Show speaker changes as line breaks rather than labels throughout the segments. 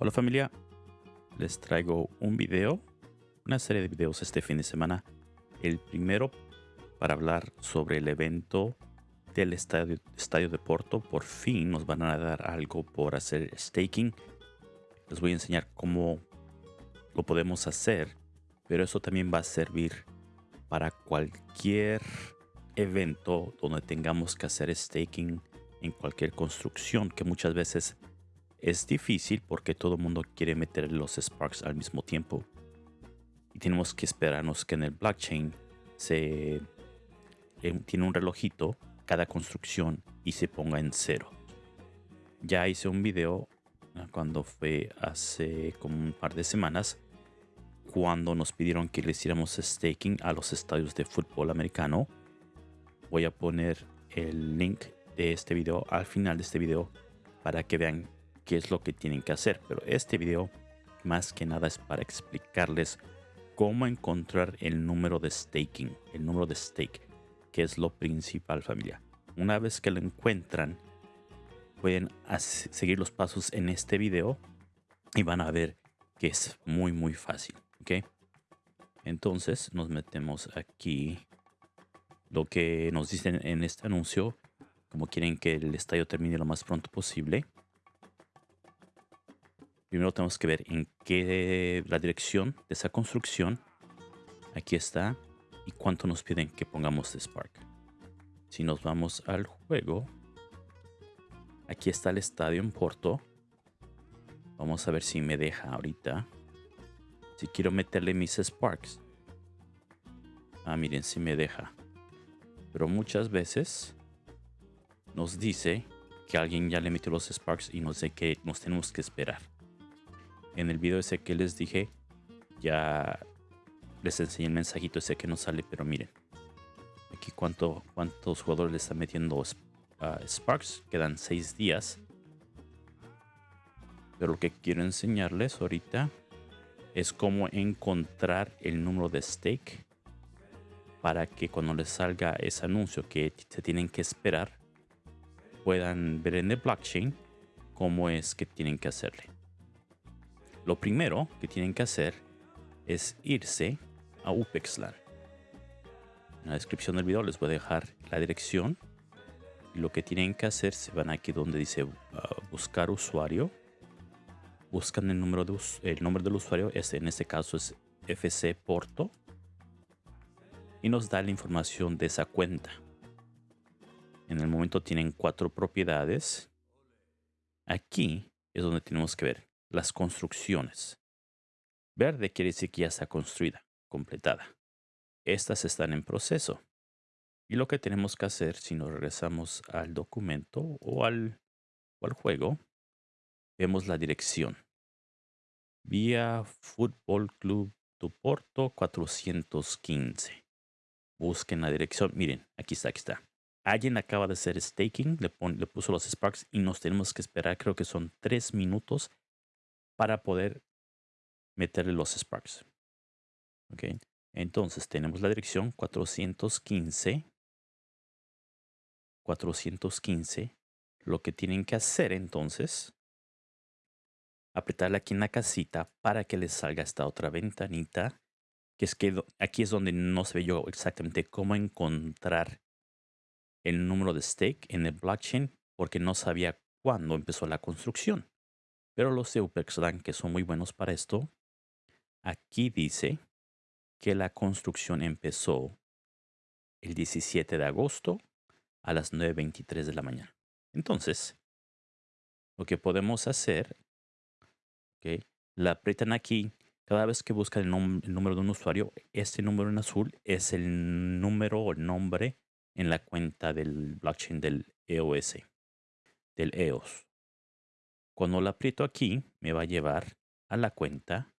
Hola familia, les traigo un video, una serie de videos este fin de semana. El primero para hablar sobre el evento del estadio, estadio de Porto. Por fin nos van a dar algo por hacer staking. Les voy a enseñar cómo lo podemos hacer, pero eso también va a servir para cualquier evento donde tengamos que hacer staking en cualquier construcción que muchas veces es difícil porque todo el mundo quiere meter los Sparks al mismo tiempo. Y tenemos que esperarnos que en el blockchain se eh, tiene un relojito cada construcción y se ponga en cero. Ya hice un video ah, cuando fue hace como un par de semanas cuando nos pidieron que le hiciéramos staking a los estadios de fútbol americano. Voy a poner el link de este video al final de este video para que vean qué es lo que tienen que hacer. Pero este video más que nada es para explicarles cómo encontrar el número de staking, el número de stake, que es lo principal familia. Una vez que lo encuentran, pueden seguir los pasos en este video y van a ver que es muy muy fácil. ¿ok? Entonces nos metemos aquí. Lo que nos dicen en este anuncio, como quieren que el estadio termine lo más pronto posible. Primero tenemos que ver en qué la dirección de esa construcción. Aquí está. Y cuánto nos piden que pongamos de Spark. Si nos vamos al juego. Aquí está el estadio en Porto. Vamos a ver si me deja ahorita. Si quiero meterle mis Sparks. Ah, miren, si me deja. Pero muchas veces nos dice que alguien ya le metió los Sparks y nos dice que nos tenemos que esperar en el video ese que les dije, ya les enseñé el mensajito ese que no sale, pero miren. Aquí cuánto, cuántos jugadores le están metiendo Sparks. Quedan 6 días. Pero lo que quiero enseñarles ahorita es cómo encontrar el número de stake para que cuando les salga ese anuncio que se tienen que esperar puedan ver en el blockchain cómo es que tienen que hacerle. Lo primero que tienen que hacer es irse a UPEXLAN. En la descripción del video les voy a dejar la dirección. Lo que tienen que hacer, se van aquí donde dice uh, buscar usuario. Buscan el, número de, el nombre del usuario, este, en este caso es FC Porto. Y nos da la información de esa cuenta. En el momento tienen cuatro propiedades. Aquí es donde tenemos que ver las construcciones. Verde quiere decir que ya está construida, completada. Estas están en proceso. Y lo que tenemos que hacer si nos regresamos al documento o al, juego, vemos la dirección. Vía Fútbol Club do Porto 415. Busquen la dirección. Miren, aquí está, aquí está. Alguien acaba de hacer staking, le puso los Sparks y nos tenemos que esperar, creo que son tres minutos para poder meterle los Sparks. Ok, entonces tenemos la dirección 415. 415. Lo que tienen que hacer entonces, apretarle aquí en la casita para que les salga esta otra ventanita. Que es que aquí es donde no se ve yo exactamente cómo encontrar el número de stake en el blockchain porque no sabía cuándo empezó la construcción. Pero los de que son muy buenos para esto, aquí dice que la construcción empezó el 17 de agosto a las 9.23 de la mañana. Entonces, lo que podemos hacer, okay, la aprietan aquí. Cada vez que buscan el, el, número de un usuario, este número en azul es el número o nombre en la cuenta del blockchain del EOS, del EOS. Cuando la aprieto aquí, me va a llevar a la cuenta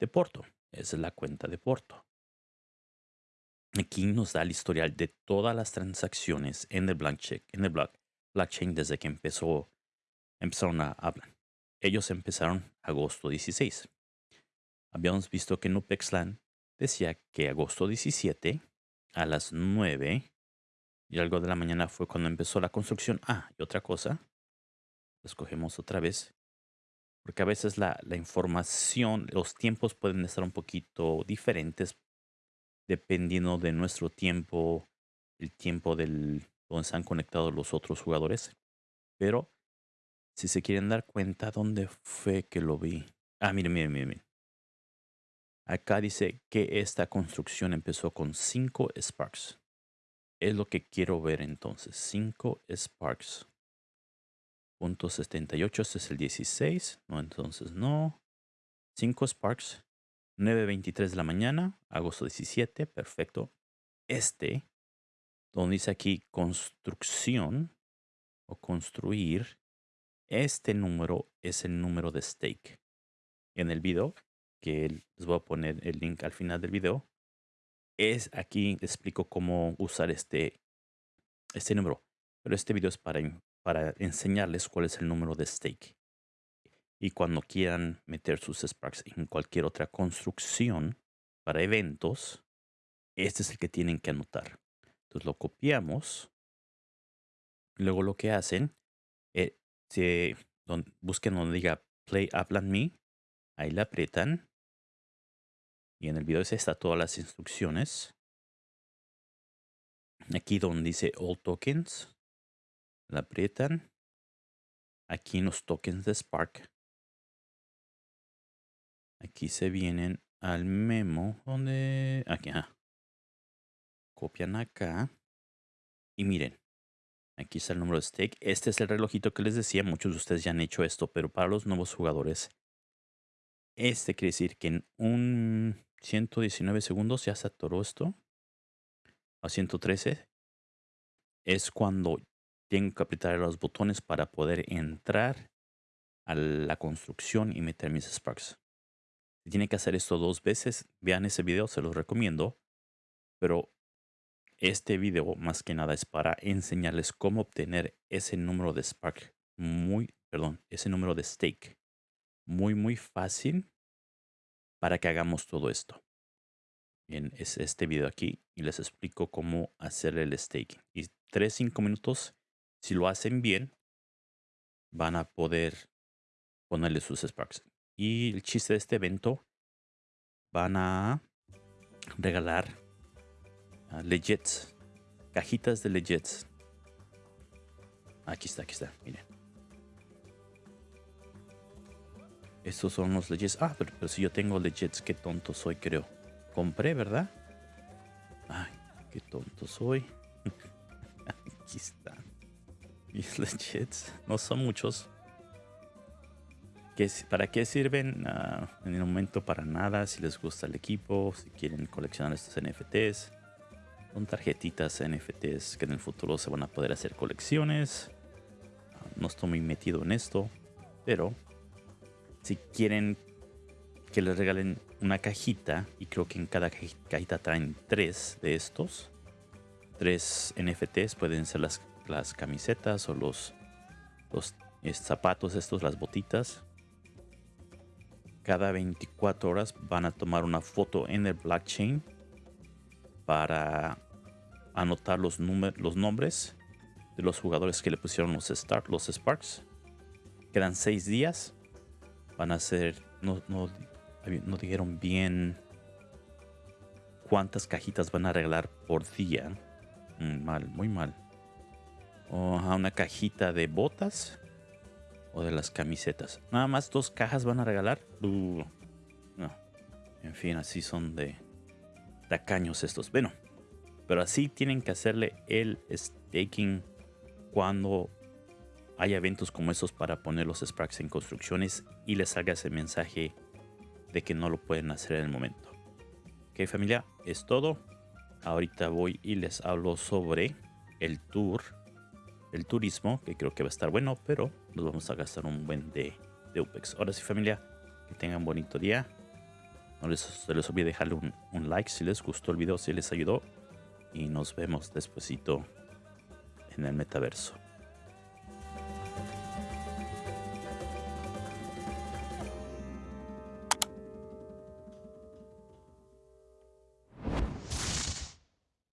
de Porto. Esa es la cuenta de Porto. Aquí nos da el historial de todas las transacciones en el blockchain, en el blockchain desde que empezó, empezaron a hablar. Ellos empezaron agosto 16. Habíamos visto que Nupexlan decía que agosto 17 a las 9 y algo de la mañana fue cuando empezó la construcción. Ah, y otra cosa, escogemos otra vez. porque a veces la, información, los tiempos pueden estar un poquito diferentes dependiendo de nuestro tiempo, el tiempo del donde están conectados los otros jugadores. Pero si se quieren dar cuenta, ¿dónde fue que lo vi? Ah, miren, miren, miren. Acá dice que esta construcción empezó con 5 Sparks. Es lo que quiero ver entonces. 5 Sparks. Punto 78, este es el 16. No, entonces no. 5 Sparks. 9.23 de la mañana, agosto 17, perfecto. Este, donde dice aquí construcción o construir, este número es el número de stake. En el video, que les voy a poner el link al final del video, es aquí explico cómo usar este, este número. Pero este video es para, para enseñarles cuál es el número de stake. Y cuando quieran meter sus Sparks en cualquier otra construcción para eventos, este es el que tienen que anotar. Entonces lo copiamos. Luego lo que hacen, eh, busquen donde diga Play Upland Me. Ahí la aprietan. Y en el video está todas las instrucciones. Aquí donde dice All Tokens. La aprietan. Aquí en los tokens de Spark. Aquí se vienen al memo donde... Aquí. Copian acá. Y miren. Aquí está el número de stake. Este es el relojito que les decía. Muchos de ustedes ya han hecho esto. Pero para los nuevos jugadores. Este quiere decir que en un 119 segundos ya se atoró esto. A 113. Es cuando tengo que apretar los botones para poder entrar a la construcción y meter mis sparks. Si tiene que hacer esto dos veces, vean ese video, se los recomiendo. Pero este video más que nada es para enseñarles cómo obtener ese número de Spark muy, perdón, ese número de stake muy, muy fácil para que hagamos todo esto. Bien, es este video aquí y les explico cómo hacer el stake. Y 3-5 minutos, si lo hacen bien, van a poder ponerle sus Sparks. Y el chiste de este evento, van a regalar uh, legits, cajitas de legits. Aquí está, aquí está, miren. Estos son los legits. Ah, pero, si yo tengo legits, qué tonto soy, creo. Compré, ¿verdad? Ay, qué tonto soy. Legits. No son muchos. ¿Para qué sirven? Ah, en el momento para nada, si les gusta el equipo, si quieren coleccionar estos NFTs. Son tarjetitas NFTs que en el futuro se van a poder hacer colecciones. Ah, no estoy muy metido en esto, pero si quieren que les regalen una cajita, y creo que en cada cajita traen tres de estos, tres NFTs, pueden ser las, las camisetas o los, los zapatos estos, las botitas cada 24 horas van a tomar una foto en el blockchain para anotar los, los nombres de los jugadores que le pusieron los, start, los Sparks. Quedan 6 días. Van a ser, no, no, no dijeron bien cuántas cajitas van a regalar por día. Mal, muy mal. O una cajita de botas o de las camisetas. Nada más dos cajas van a regalar. Uh, no. En fin, así son de tacaños estos. Bueno, pero así tienen que hacerle el staking cuando hay eventos como estos para poner los Sparks en construcciones y les salga ese mensaje de que no lo pueden hacer en el momento. Ok familia, es todo. Ahorita voy y les hablo sobre el tour el turismo, que creo que va a estar bueno, pero nos vamos a gastar un buen de, de UPEX. Ahora sí familia, que tengan un bonito día. No les, se les olvide dejarle un, un like si les gustó el video, si les ayudó. Y nos vemos despuesito en el metaverso.